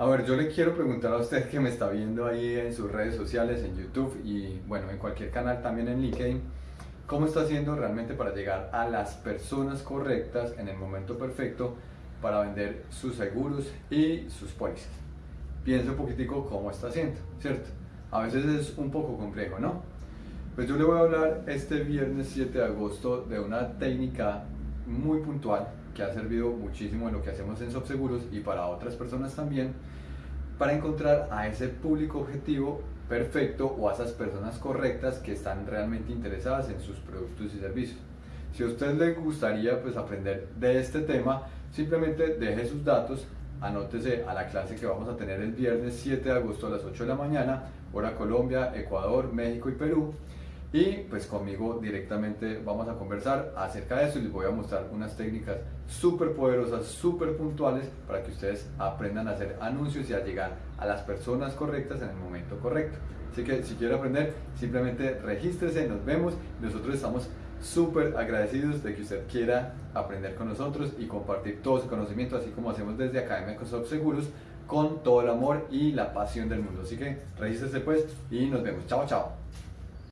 A ver, yo le quiero preguntar a usted que me está viendo ahí en sus redes sociales, en YouTube y bueno, en cualquier canal también en LinkedIn, ¿cómo está haciendo realmente para llegar a las personas correctas en el momento perfecto para vender sus seguros y sus pólizas? Piense un poquitico cómo está haciendo, ¿cierto? A veces es un poco complejo, ¿no? Pues yo le voy a hablar este viernes 7 de agosto de una técnica muy puntual que ha servido muchísimo en lo que hacemos en Subseguros y para otras personas también, para encontrar a ese público objetivo perfecto o a esas personas correctas que están realmente interesadas en sus productos y servicios. Si a usted le gustaría pues, aprender de este tema, simplemente deje sus datos, anótese a la clase que vamos a tener el viernes 7 de agosto a las 8 de la mañana, hora Colombia, Ecuador, México y Perú y pues conmigo directamente vamos a conversar acerca de eso y les voy a mostrar unas técnicas súper poderosas, súper puntuales para que ustedes aprendan a hacer anuncios y a llegar a las personas correctas en el momento correcto. Así que si quiere aprender, simplemente regístrese, nos vemos. Nosotros estamos súper agradecidos de que usted quiera aprender con nosotros y compartir todo su conocimiento, así como hacemos desde Academia Microsoft Seguros, con todo el amor y la pasión del mundo. Así que regístrese pues y nos vemos. Chao, chao.